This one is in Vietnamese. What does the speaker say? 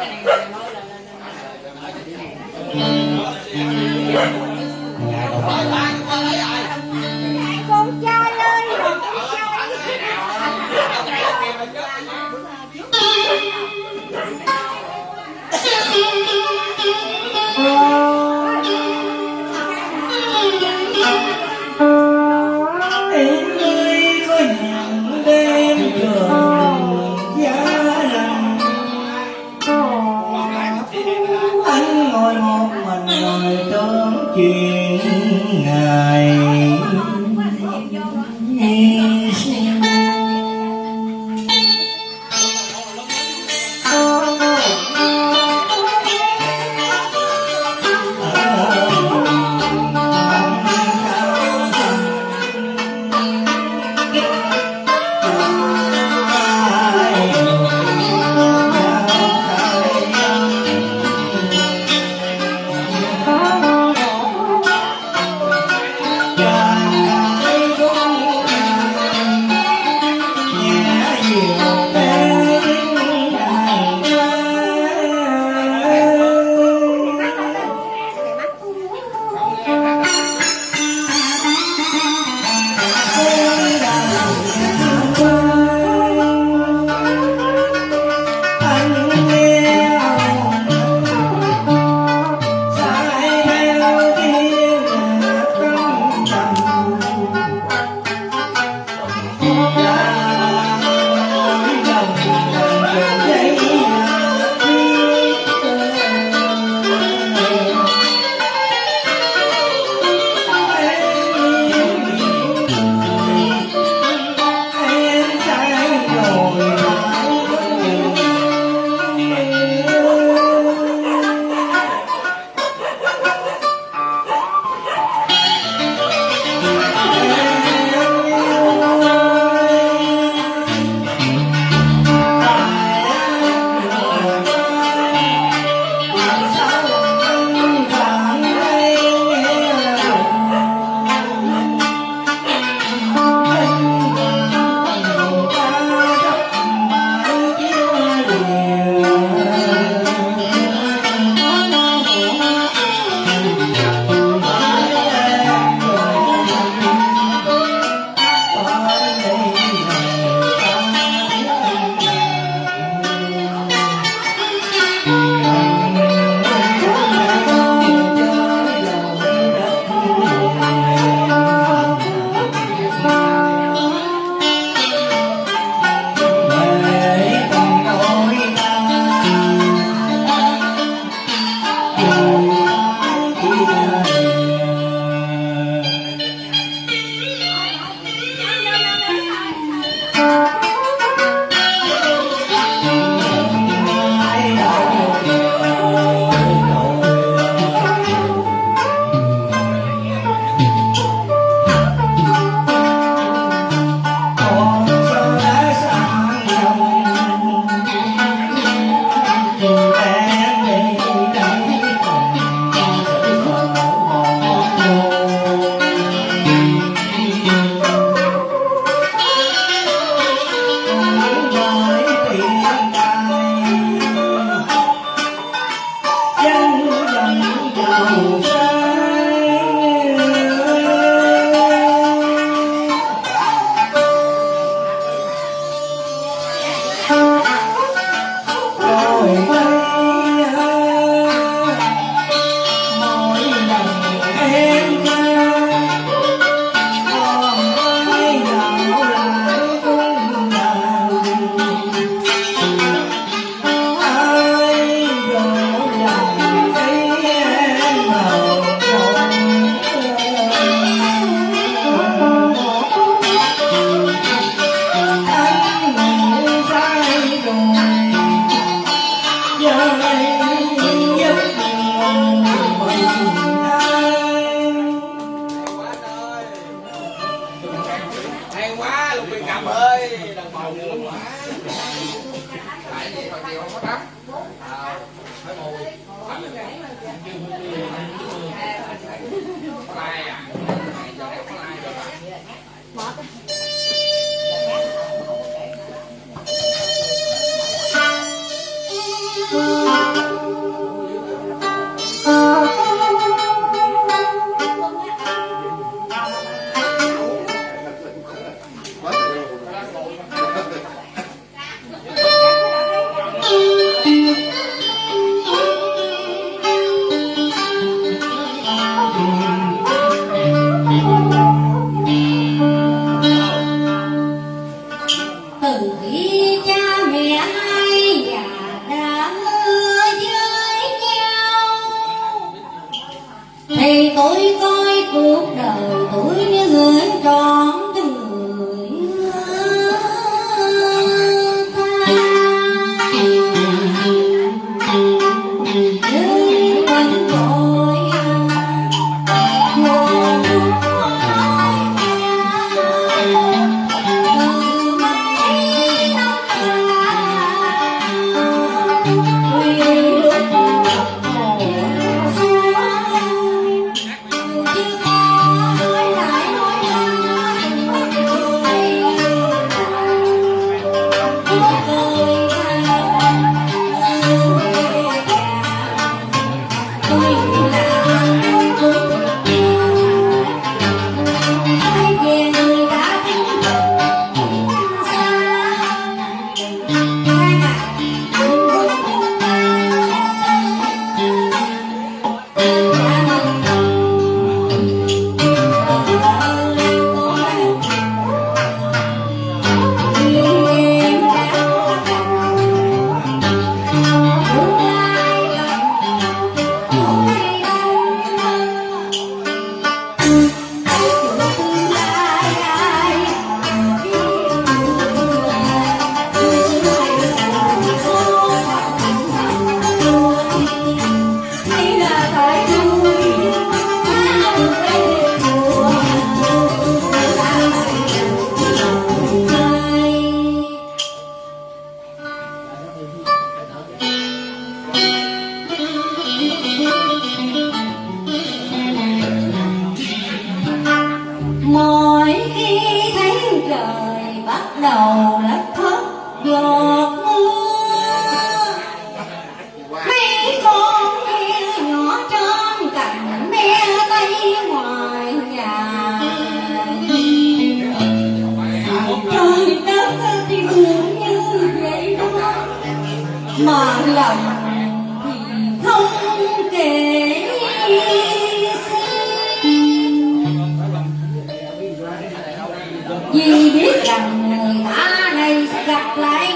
getting anything. Sera Oh. 哎呀 lòng thì không kể vì biết rằng người ta này sẽ gặp lại